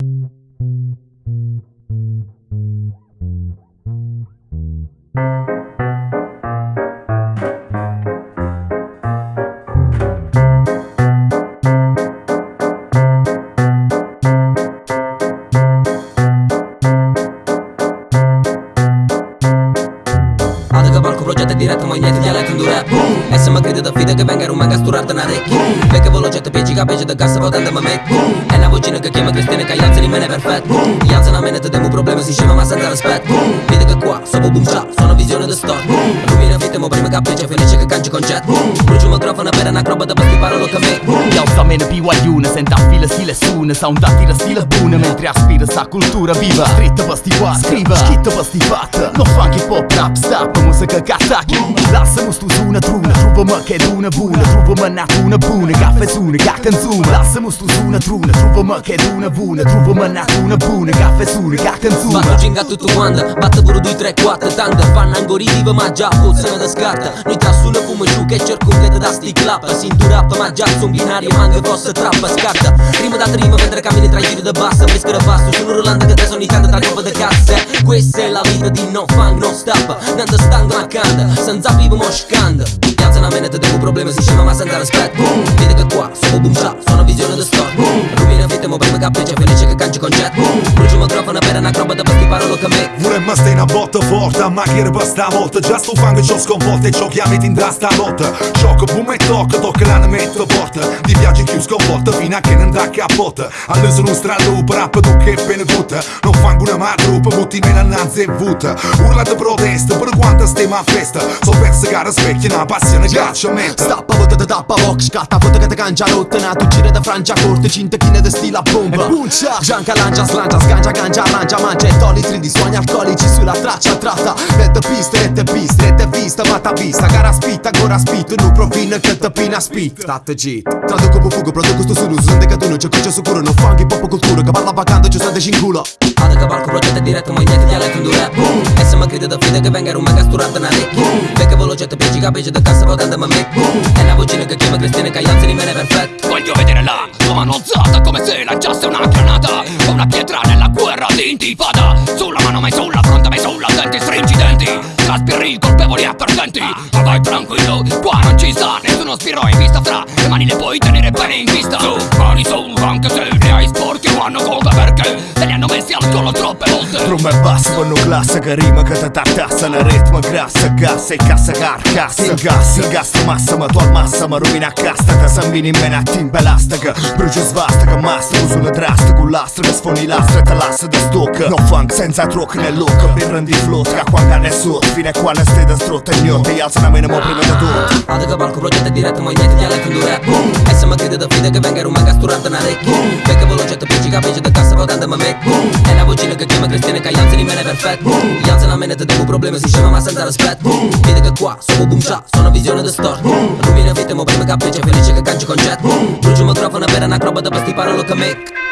Thank you. Balco progetto diretto ma niente dialetto in due. E se mi crede da fide che venga un mega sturarta una recchi Perché voglio getto pieci capece da cassa potente ma metti E una vocina che chiama Cristina che ianza di mene perfetto Ianza una mene te demo problemi si scema ma senza rispetto. Vede che qua, sono boom ciao, sono visione da store Rubina fitte mo prima capriccia felice che canci concetto. Brucio microfono per una acrobata per sti parolo che me. Yo, sta meno BYU, senta fila stile sun Sa un da stile bun Mentre aspira sa cultura viva. Scritta per sti qua, scriva Schitta per sti fat No funky pop rap stop Musica che attacchi. Lasciamo stu su una truna Trova che è una buona Trova nato una buona Caffè su una che canzone Lasciamo stu su una truna Trova che è una buona Trova nato una buona Caffè su una che Batto canzone ginga tutto quanto Batto pure 2, 3, 4 Tante. Fanno ancora viva ma già puzzano da scarta. Noi tra sulle fumo giù che cerco un da sti clap Sintu rap ma già su un binario manca fosse trappa scarta Rima da rima mentre cammini tra i giri da bassa Fresca da basso Sono Rolanda che te sono tanto tra coppe da casse Questa è la vita di no funk no stop Nanda stando a canta Senza vivo mo scanda Piazza una menetta devo problemi si scema ma senza rispetto. Vedi che qua sono boom Sono visione da store Rubina fitte prima capriccia felice che canci concetto Brucio microfono per una acrobata per parolo che me Vorremmo stare una botta forte, ma che era stavolta Già sto fango ci ho sconvolto e ciò che mi tindrà stanotte Sciocco, boom e tocca, tocca la ne metto forte Di viaggi più sconvolta fino a che ne andrà a capotta All'uso un strallupo, rap tu che bene tutta Non fango una madrupa, butti me la nanza e vutta Urla di protesta, per quanto stiamo a festa So perse gara specchia, una passione caccia metta Stappa vota da tappa vox Scatta vota che te cangia rotta Nato gira da francia corte Cinta chine da stila bomba E puncia Gianca lancia slancia Sgancia gancia arrangia Mangia e toli di suoni alcolici Sulla traccia tratta. Rette piste rette piste Rette vista Vata vista Gara spitta Ancora spitto Nu provina che te pina spit. State git. Traduco po fugo Produco sto solo Sono non c'è c'è sicuro Non funky pop cultura Che parla vacante Ci sente in culo. Ada che balco progetto diretto ma niente dialetto in due. E se mi crede da fide che venga un mega sturata una recchi Perché voglio getto pieci capece da cassa potente ma me. E una vocina che chiama Cristina che mene perfetto. Voglio vedere la tua mano alzata come se lanciasse una granata. O una pietra nella guerra di intifada. Sulla mano mai sulla fronte mai sulla denti stringi i denti. Traspiri colpevoli e perdenti. Ma vai tranquillo, qua non ci sta nessuno spiro in vista. Fra Le mani le puoi tenere bene in vista. Su, mani su, anche se ne hai sporchi o hanno colpe perché? Te li collo troppe volte Tromba e basso fanno classe che rima che te tartassa La ritmo grassa, gas e cassa carcassa. Il gas, il gas massa ma tu al massa ma rovina a casta Te sambini in mena timba elastica Brucio svasta che masta Sulla drasta con l'astro che sfoni l'astro e te l'assa da stock No funk senza truck nel look Mi prendi il float che quando ne sotto Fino a quando stai da strotto e gnotto E alza una minimo prima di tutto. Ada che balco progetto diretto ma niente dialetto in due. E se mi crede da fide che venga mega sturata una recchi Perché voglio getto pieci capece da cassa potente ma me E una vocina che chiama Cristina che ianza di mene perfetto Ianza una menetta devo problemi si scema ma senza rispetto Vedi che qua sono boom shop Sono visione da store Rubina fitte mo prima capriccia felice che canci concetto Brucio microfono per una acrobata per sti parolo che me